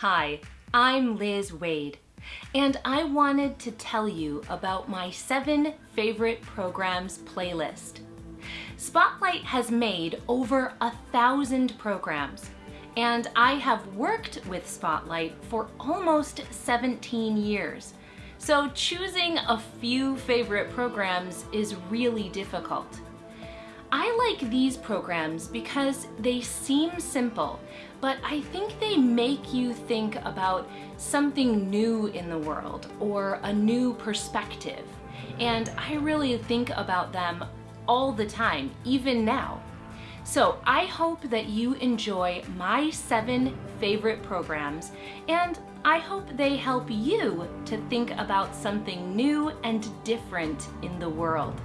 Hi, I'm Liz Waid, and I wanted to tell you about my seven favorite programs playlist. Spotlight has made over a thousand programs, and I have worked with Spotlight for almost 17 years. So choosing a few favorite programs is really difficult. Like these programs because they seem simple, but I think they make you think about something new in the world or a new perspective. And I really think about them all the time, even now. So I hope that you enjoy my seven favorite programs and I hope they help you to think about something new and different in the world.